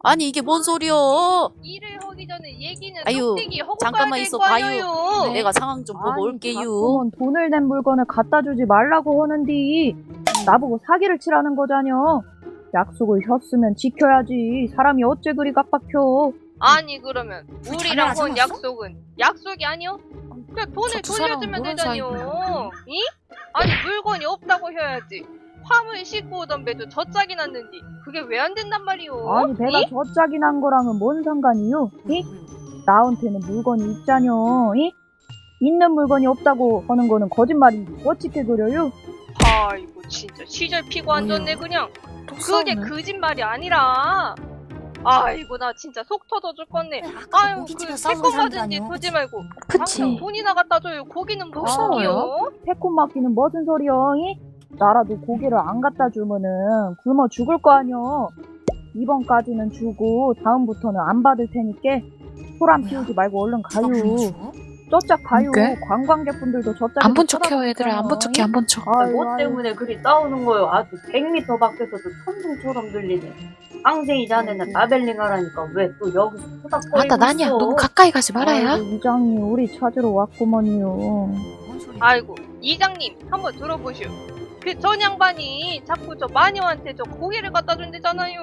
아니 이게 뭔 소리여? 일을 하기 전에 얘기는 아유, 잠깐만 있어 봐요. 아니에요. 내가 상황 좀 보고 올게요. 돈을 낸 물건을 갖다 주지 말라고 하는디 나보고 사기를 치라는 거잖여. 약속을 했으면 지켜야지. 사람이 어째 그리 깜빡혀. 아니 그러면 우리랑 자네가 한? 약속은 약속이 아니요? 그냥 돈을 돌려주면 되잖요. 이? 아니 물건이 없다고 해야지. 화물 싣고 오던 배도 저 짝이 났는데 그게 왜 안 된단 말이오? 아니 배가 이? 저 짝이 난 거랑은 뭔 상관이요? 이? 나한테는 물건이 있자녀. 이? 있는 물건이 없다고 하는 거는 거짓말인지 어찌게 그려요? 아이고 진짜 시절 피고 앉았네 그냥. 그게 거짓말이 아니라. 아이고 나 진짜 속 터져 죽겠네. 아유 그 새콤 사람도 맞은지. 그지 말고 그치. 당장 돈이나 갖다 줘요. 고기는 뭐? 먹이요? 새콤 막기는 무슨 소리여? 이? 나라도 고기를 안 갖다 주면은 굶어 죽을 거 아니여. 이번까지는 주고 다음부터는 안 받을 테니까 소란? 피우지 말고 얼른 누가 가요. 저짝 가요. 그게? 관광객분들도 저짝 안 본 척해요 얘들아 안 본 척해 안 본 척. 아유, 뭐 아유. 때문에 그리 싸우는 거요? 아주 100m 밖에서도 천둥처럼 들리네. 항생이 자네는 라벨링 하라니까 왜 또 여기서 토닥거리고 아나 나냐? 너무 가까이 가지 말아야. 아이고, 이장님 우리 찾으러 왔구먼요. 아이고 이장님 한번 들어보시오. 그 전 양반이 자꾸 저 마녀한테 저 고기를 갖다 준대잖아요.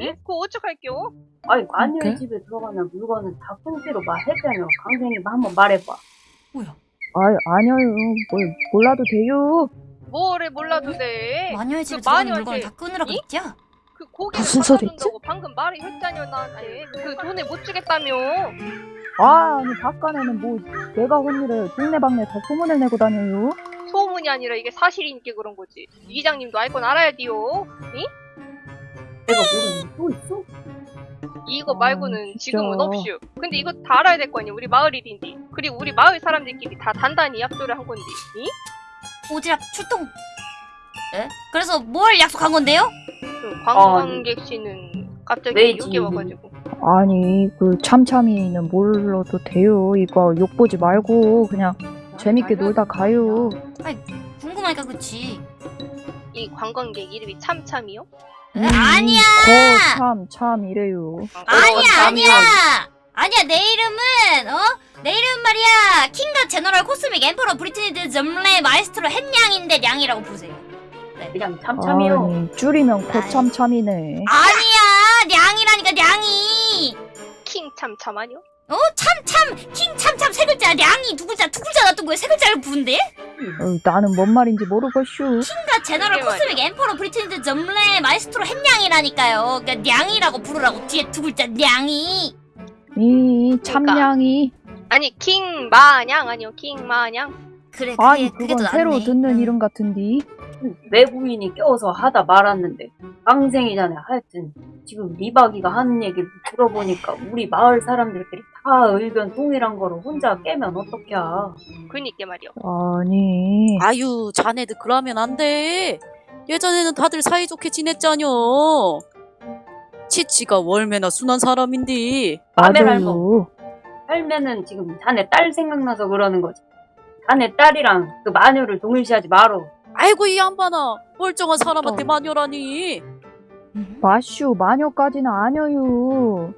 응? 그거 어떡할게요? 아니 마녀의 그래? 집에 들어가는 물건은 다 꽁지로 말했잖아. 강생이 한번 말해봐. 뭐야? 아유 아니요 뭘 몰라도 돼요. 뭐를 몰라도 돼. 마녀의 집에 그 들어가는 물건을 다 끊으라고 이? 했냐? 그 고기를 무슨 소리지? 방금 말을 했잖여 나한테. 그 돈을 못 주겠다며. 아 아니 바깥에는 뭐 내가 한 일을 동네방네 다 소문을 내고 다녀요. 소문이 아니라 이게 사실이니까 그런 거지. 이장님도 알 건 알아야 돼요. 내가 모르는 게또 있어? 이거 아, 말고는. 지금은 없슈. 근데 이거 다 알아야 될 거 아니야. 우리 마을 일인데. 그리고 우리 마을 사람들끼리 다 단단히 약속을 한 건데. 이? 오지랖 출동. 에? 그래서 뭘 약속한 건데요? 그 관광객 씨는 갑자기 지금? 와가지고. 아니 그 참참이는 몰라도 돼요. 이거 욕 보지 말고 그냥 재밌게 놀다 가요. 궁금하니까 그치. 이 관광객 이름이 참참이요? 에? 아니야. 거참 참 이래요. 아니야 아니야. 아니야 내 이름은 어? 내 이름 말이야 킹과 제너럴 코스믹 엠퍼러 브리티니드 점레 마에스트로 햇냥인데 냥이라고 부르세요. 그냥 참참이요. 아니 줄이면 거참참이네. 아니야 냥이라니까 냥이. 킹 참참 아니요? 어? 참 참 킹 참 참 세 글자 냥이 두 글자 두 글자 놔둔 거에 세 글자를 부른대? 어이, 나는 뭔 말인지 모르겠슈. 킹과 제너럴 그게 코스믹 엠퍼러 브리티니드 점레 마에스트로 햇냥이라니까요. 그러니까 냥이라고 부르라고 뒤에 두 글자 냥이. 이 참냥이 아니 킹 마냥 아니요 킹 마냥. 그래 그게 아니 그게 그건 더 새로. 듣는 응. 이름 같은디. 외부인이 껴서 하다 말았는데 강생이잖아. 하여튼 지금 리바기가 하는 얘기를 들어보니까 우리 마을 사람들끼리 다 의견 동일한 거를 혼자 깨면 어떡해. 그니까 말이요. 아니 아유 자네들 그러면 안 돼. 예전에는 다들 사이좋게 지냈잖여. 치치가 월매나 순한 사람인데. 아멘, 맞아요. 할매는 지금 자네 딸 생각나서 그러는 거지. 자네 딸이랑 그 마녀를 동일시하지 말어. 아이고 이 양반아 멀쩡한 사람한테 어. 마녀라니. 마슈 마녀까지는 아니어요.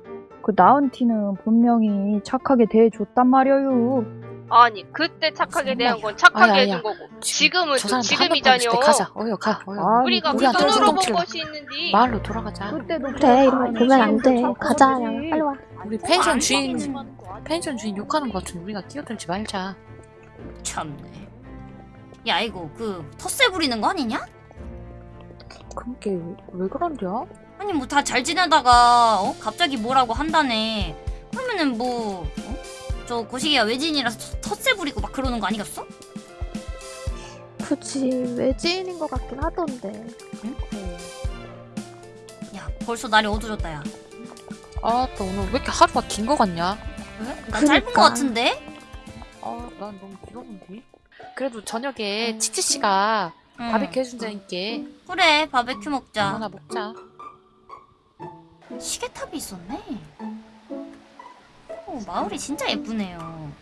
그 나은티는 분명히 착하게 대해줬단 말이에요. 아니 그때 착하게 대한. 건 착하게 아야, 해준 아야. 거고 지금은 저 지금이잖여. 때 가자. 어여 가. 어여. 아니, 우리가 그 우리한테 돈으로 본. 것이 있는데 마을로 돌아가자. 그때도 그래 이러면 보면 안 돼. 착하지. 가자 야 빨리 와. 우리 펜션 주인 펜션 주인 욕하는 것 같은데 우리가 끼어들지 말자. 참네. 야 이거 그 텃세 부리는 거 아니냐? 그게 왜 그런데요? 아니 뭐 다 잘 지내다가 어? 갑자기 뭐라고 한다네. 그러면은 뭐 어? 저 고시기가 외지인이라서 터- 텃세 부리고 막 그러는 거 아니겠어? 그치 외지인인 것 같긴 하던데. 야 벌써 날이 어두워졌다 야. 아, 또 오늘 왜 이렇게 하루가 긴 거 같냐? 왜? 난 짧은 거. 같은데? 아, 난 너무 길었는데. 그래도 저녁에 치치 씨가 응. 바비큐 해준다니까 그래 바베큐 먹자. 하나 먹자. 시계탑이 있었네. 오, 마을이 진짜 예쁘네요.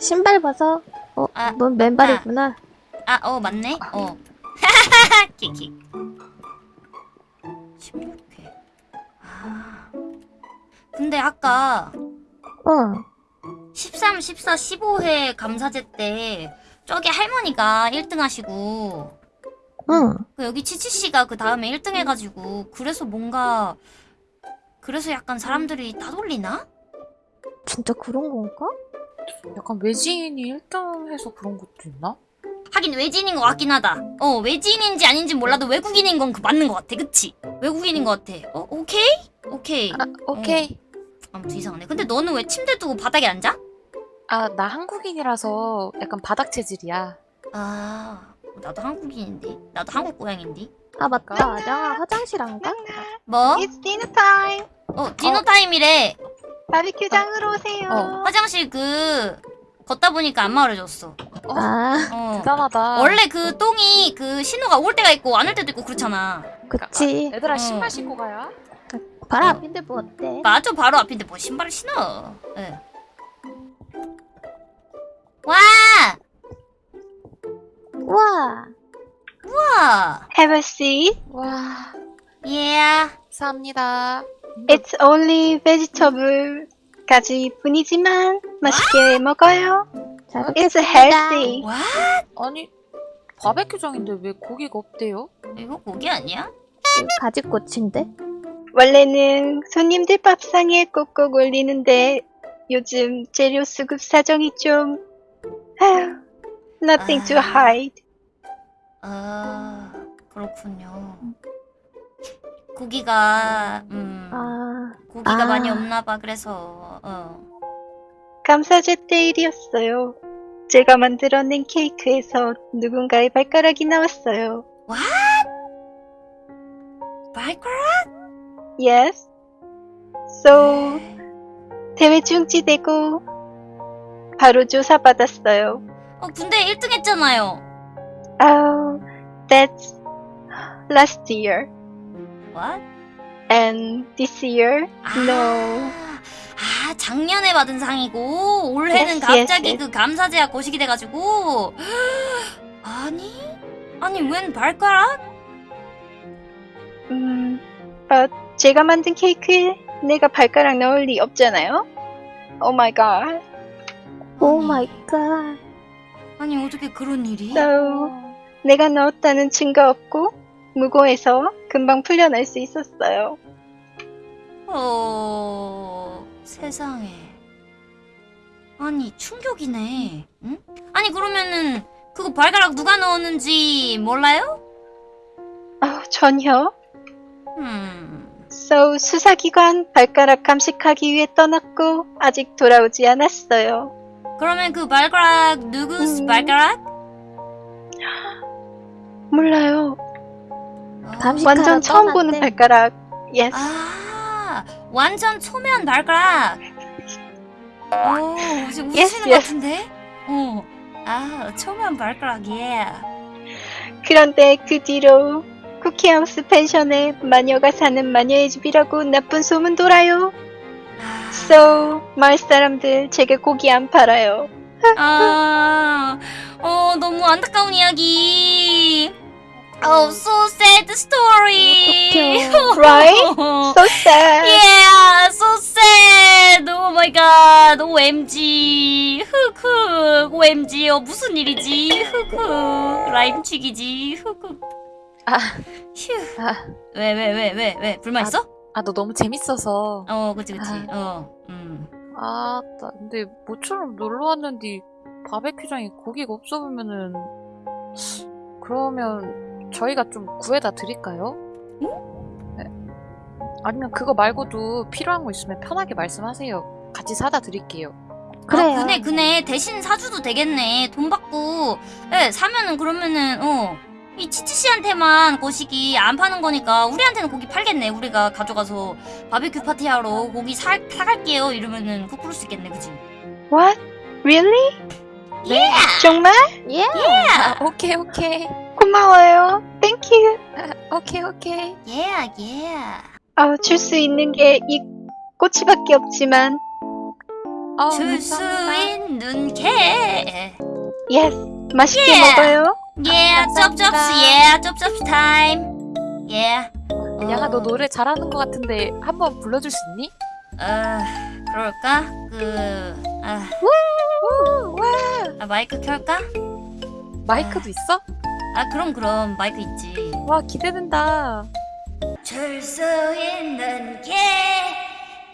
신발 벗어. 어, 아, 넌 맨발이구나. 아어 맞네. 어. 어. 키키. 16회. 아. 근데 아까 어. 13, 14, 15회 감사제 때 저기 할머니가 1등 하시고 응. 그 여기 치치씨가 그 다음에 1등 해가지고 그래서 뭔가 그래서 약간 사람들이 따돌리나? 진짜 그런 건가? 약간 외지인이 1등 해서 그런 것도 있나? 하긴 외지인인 것 같긴 하다. 어 외지인인지 아닌지 몰라도 외국인인 건 그 맞는 것 같아. 그치? 외국인인 것 같아. 어 오케이? 오케이. 아, 오케이. 아무튼 이상하네. 근데 너는 왜 침대 두고 바닥에 앉아? 아, 나 한국인이라서 약간 바닥 체질이야. 아 나도 한국인인데. 나도 한국 고양인데. 아 맞다. 량아 화장실 안 가? 뭐? It's dinner time. 어 디너 타임이래. 바비큐장으로 오세요. 어. 화장실 그 걷다 보니까 안 말해줬어. 아 어. 대단하다. 원래 그 똥이 그 신호가 올 때가 있고 안 올 때도 있고 그렇잖아. 그치. 얘들아 어. 신발 신고 가야? 바로 어. 앞인데 뭐 어때? 맞아 바로 앞인데 뭐 신발을 신어. 예. 와! 우와. 우와! Have a seat. 와, 예. 감사합니다. It's only vegetable까지 뿐이지만 맛있게 먹어요. 잘 It's healthy. 와? 아니, 바베큐장인데 왜 고기가 없대요? 이거 고기 아니야? 가지꽃인데? 원래는 손님들 밥상에 꼭꼭 올리는데 요즘 재료 수급 사정이 좀 아휴, nothing to 아. hide. 아, 그렇군요. 고기가 음 아 고기가 아. 많이 없나 봐. 그래서 어. 감사제 때 일이었어요. 제가 만들어낸 케이크에서 누군가의 발가락이 나왔어요. 발가락? Yes. So 대회 중지되고 바로 조사받았어요. 어, 근데 1등 했잖아요. Oh, that's last year. What? And this year? No. 아, 작년에 받은 상이고 올해는 Yes, 갑자기 yes, yes. 그 감사제가 거시기 돼가지고 아니 아니 웬 발가락? 음, 어, 제가 만든 케이크에 내가 발가락 넣을 리 없잖아요. Oh my god. 오 아니, my god. 아니 어떻게 그런 일이? So, 내가 넣었다는 증거 없고 무고해서 금방 풀려날 수 있었어요. 어 세상에 아니 충격이네. 응? 아니 그러면은 그거 발가락 누가 넣었는지 몰라요? 아, 전혀. 음. So, 수사기관 발가락 감식하기 위해 떠났고 아직 돌아오지 않았어요. 그러면 그 발가락 누구 음. 발가락? 몰라요. 감식하러 완전 처음 떠났대. 보는 발가락. Yes. 아, 완전 초면 발가락. 오, 지금 Yes, 웃으시는 것 yes. 같은데? 어. 아, 초면 발가락, 예. 그런데 그 뒤로 쿠키하우스 펜션에 마녀가 사는 마녀의 집이라고 나쁜 소문 돌아요. 아, So, 마을 사람들 제게 고기 안 팔아요. 아, 어, 너무 안타까운 이야기. Oh, so sad story. Right? So sad. Yeah, so sad. Oh my god. OMG. 흑흑. OMG. 어, 무슨 일이지? 흑흑. 라임치기지. 흑흑. 아. 휴. 아, 왜, 왜, 왜, 왜, 왜? 불만 있어? 아, 너 너무 재밌어서. 어, 그치, 그치. 어, 음. 아, 나 근데 모처럼 놀러 왔는데 바베큐장에 고기가 없어 보면은 그러면 저희가 좀 구해다 드릴까요? 네. 아니면 그거 말고도 필요한 거 있으면 편하게 말씀하세요. 같이 사다 드릴게요. 그래요. 아, 그네, 그네. 대신 사주도 되겠네. 돈 받고, 예, 사면은 그러면은, 어, 이 치치 씨한테만 거시기 안 파는 거니까 우리한테는 고기 팔겠네. 우리가 가져가서 바베큐 파티하러 고기 사, 사갈게요. 이러면은 그 그럴 수 있겠네. 그치? What? Really? 예! 정말? 예. 아, 오케이, 오케이. 고마워요. Thank you. 오케이, 오케이. 예, 예. 아, 줄수 있는 게 이 꼬치밖에 없지만, 어, 줄수 감사합니다. 있는 게. yes, 맛있게 Yeah. 먹어요. 예, 쩝쩝스, 예, 쩝쩝스 타임. 예. 양아, 너 노래 잘하는 것 같은데 한번 불러줄 수 있니? 아 그럴까? 그 아, 아 마이크 켤까? 마이크도 있어? 아 그럼 그럼 마이크 있지. 와 기대된다. 줄수 있는 게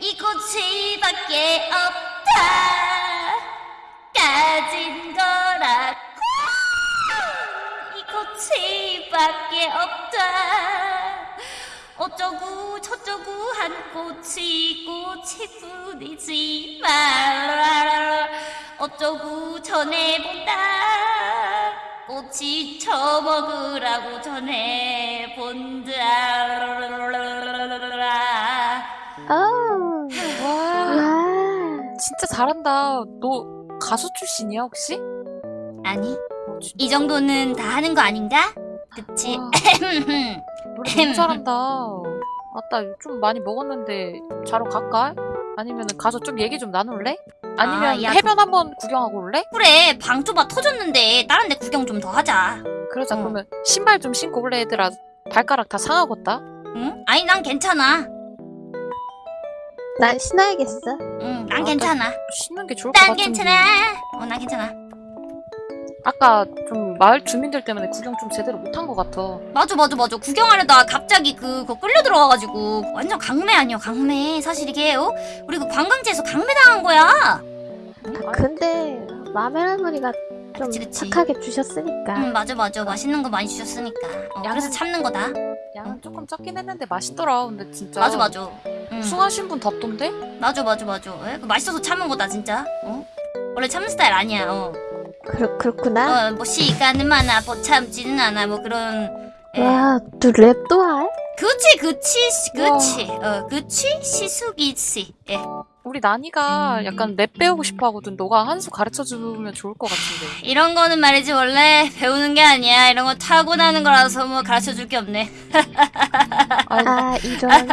이곳이밖에 없다. 가진 거라고 이곳이밖에 없다. 어쩌고 저쩌고 한 꽃이 꽃이 뿐이지 말 어쩌고 전해본다 꽃이 처먹으라고 전해 본다 어. 와 와. 진짜 잘한다. 너 가수 출신이야 혹시? 아니 이 정도는 다 하는 거 아닌가? 그치? 와, 노래 너무 잘한다. 아따 좀 많이 먹었는데 자러 갈까? 아니면 가서 좀 얘기 좀 나눌래? 아니면 아, 야, 해변 한번 구경하고 올래? 그래 방 좁아 터졌는데 다른 데 구경 좀 더 하자 그러자 응. 그러면 신발 좀 신고 올래 얘들아 발가락 다 상하겠다 응? 아니 난 괜찮아 난 신어야겠어. 응, 난 아, 괜찮아 신는 게 좋을 것난 같은데 괜찮아 어난 괜찮아 아까 좀 마을 주민들 때문에 구경 좀 제대로 못한 것 같아 맞아 맞아 맞아 구경하려다 갑자기 그거 끌려 들어가가지고 완전 강매 아니야 강매 사실 이게 어? 우리 그 관광지에서 강매 당한 거야 근데 마멜 할머니가 좀 그치, 그치. 착하게 주셨으니까. 응 맞아 맞아 맛있는 거 많이 주셨으니까 어, 양은- 그래서 참는 거다 양은 조금 적긴 했는데 맛있더라 근데 진짜 맞아 맞아 응. 우승하신 분 덥던데? 맞아 맞아 맞아 에? 그 맛있어서 참은 거다 진짜 어? 원래 참는 스타일 아니야 어. 그렇, 그렇구나. 어, 뭐 시간은 많아. 뭐 참지는 않아. 뭐 그런 에. 와, 또 랩도 할? 그치 그치 시- 그치. 어 그치? 시숙이지 예. 우리 나니가 약간 랩 배우고 싶어 하거든. 너가 한 수 가르쳐 주면 좋을 것 같은데. 이런 거는 말이지. 원래 배우는 게 아니야. 이런 거 타고나는 거라서 뭐 가르쳐 줄 게 없네. 아, 이런.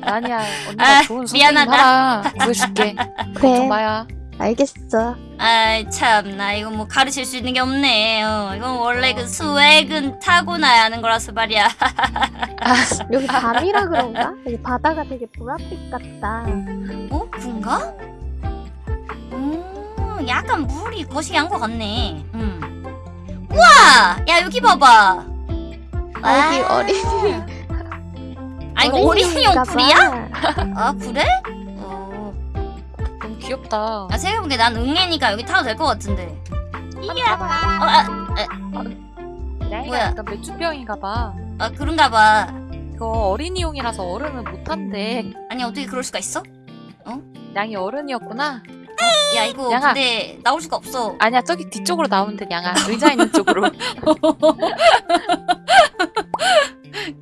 나니야 언니가 아, 좋은 선생님 미안하다. 하나 구해줄게. 그래, 정마야 알겠어. 아이 참나 이거 뭐 가르칠 수 있는 게 없네 어, 이건 원래 그 수액은 타고나야 하는 거라서 말이야 여기 밤이라 그런가? 여기 바다가 되게 보랏빛 같다. 어? 그런가? 음 약간 물이 거시기한 것 같네 음. 우와 야 여기 봐봐 아, 여기 와. 어린이. 아 이거 어린이용 풀이야? 봐. 아 그래? 어. 귀엽다. 아 생각해보니까 난 응애니까 여기 타도 될 것 같은데. 이야 어, 아, 나이가 뭐야? 약간 맥주병인가 봐. 아 그런가 봐. 이거 어린이용이라서 어른은 못한대. 아니 어떻게 그럴 수가 있어? 양이 어른이었구나. 야 이거 양아. 근데 나올 수가 없어. 아니야 저기 뒤쪽으로 나오면 돼 양아. 의자 있는 쪽으로.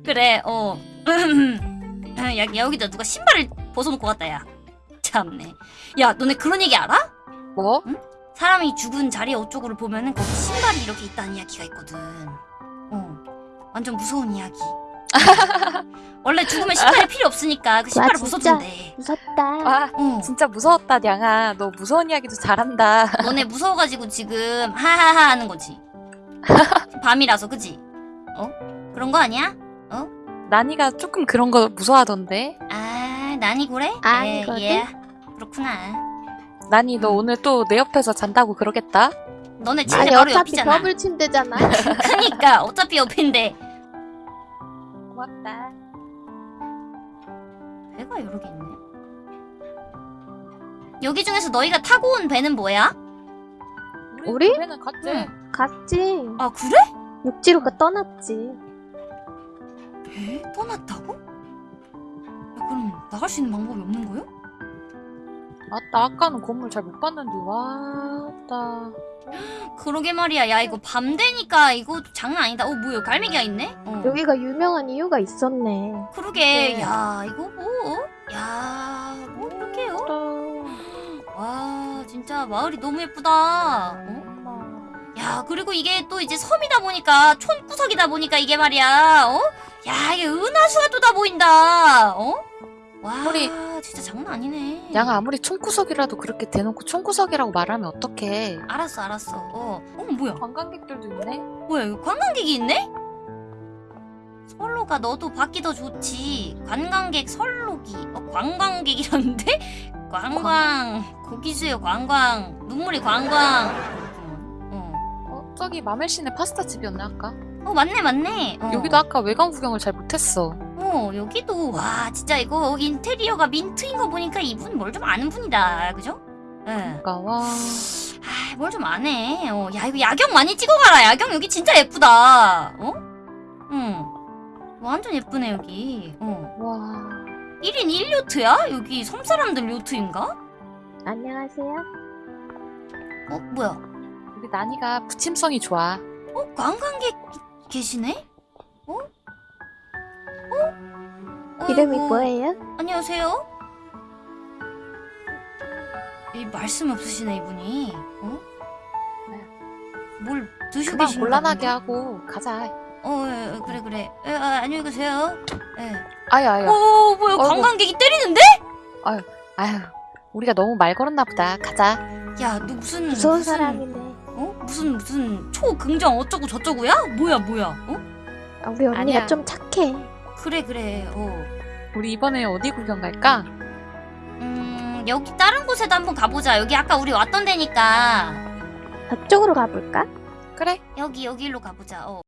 그래 어. 야, 야, 여기다 누가 신발을 벗어놓고 갔다 야 참네 야 너네 그런 얘기 알아? 뭐? 사람이 죽은 자리 어쪽으로 보면은 거기 신발이 이렇게 있다는 이야기가 있거든 어 완전 무서운 이야기 원래 죽으면 신발이 필요 없으니까 그 신발을. 벗어준대 무섭다. 와 어. 진짜 무서웠다 양아 너 무서운 이야기도 잘한다 너네 무서워가지고 지금 하하하 하는 거지. 밤이라서 그지? 어? 그런 거 아니야? 나니가 조금 그런 거 무서워하던데 아 난이 그래? 아니거든. 예, 예. 그렇구나. 나니 너 오늘 또 내 옆에서 잔다고 그러겠다 너네 아니, 침대 바로 어차피 옆이잖아. 더블 침대잖아. 그니까 어차피 옆인데 고맙다 배가 여러 개 있네. 여기 중에서 너희가 타고 온 배는 뭐야? 우리? 배는 갔지 응. 갔지. 아 그래? 육지로가 떠났지. 배 떠났다고? 야, 그럼 나갈 수 있는 방법이 없는 거요? 맞다 아까는 건물 잘 못 봤는데 와따 그러게 말이야. 야 이거 밤 되니까 이거 장난 아니다. 어 뭐야 갈매기가 있네? 어. 여기가 유명한 이유가 있었네. 그러게 네. 야 이거 뭐? 야뭐 이렇게요? 와 진짜 마을이 너무 예쁘다 어? 야 그리고 이게 또 이제 섬이다 보니까 촌구석이다 보니까 이게 말이야 어? 야 이게 은하수가 또다 보인다 어? 와 우리- 진짜 장난 아니네 양아 아무리 총구석이라도 그렇게 대놓고 총구석이라고 말하면 어떡해 알았어 알았어 어, 어 뭐야 관광객들도 있네 뭐야 이거 관광객이 있네? 설로가 너도 받기 더 좋지. 관광객 설로기. 어, 관광객이라는데? 관광. 고기수요, 관광. 눈물이 관광. 어. 어, 저기 마멜신의 파스타 집이었네 아까. 어, 맞네, 맞네. 어. 여기도 아까 외관 구경을 잘 못했어. 어, 여기도, 와, 진짜 이거 인테리어가 민트인 거 보니까 이분 뭘 좀 아는 분이다. 그죠? 예. 그러니까 와. 아, 뭘좀 아네. 어, 야, 이거 야경 많이 찍어가라. 야경 여기 진짜 예쁘다. 어? 응. 완전 예쁘네, 여기. 어. 와. 1인 1요트야? 여기 섬 사람들 요트인가? 안녕하세요. 어, 뭐야? 우리 나니가 부침성이 좋아. 어, 관광객 계시네? 어? 어? 이름이 어이구, 뭐예요? 안녕하세요? 이 말씀 없으시네, 이분이. 어? 뭘 드시고 계신가 곤란하게? 하고 가자. 어, 예, 예, 그래, 그래. 예, 아, 안녕히 계세요. 예. 아유 아유. 어, 뭐야, 어이구. 관광객이 때리는데? 아유. 우리가 너무 말 걸었나 보다. 가자. 야, 너 무슨 무서운 무슨, 사람이네. 어? 무슨 무슨 초긍정 어쩌고 저쩌고야? 뭐야, 뭐야? 어? 아, 우리 언니가 아니야. 좀 착해. 그래, 그래. 어. 우리 이번에 어디 구경 갈까? 음, 여기 다른 곳에도 한번 가보자. 여기 아까 우리 왔던 데니까. 저쪽으로 가볼까? 그래. 여기 여기로 가보자. 어.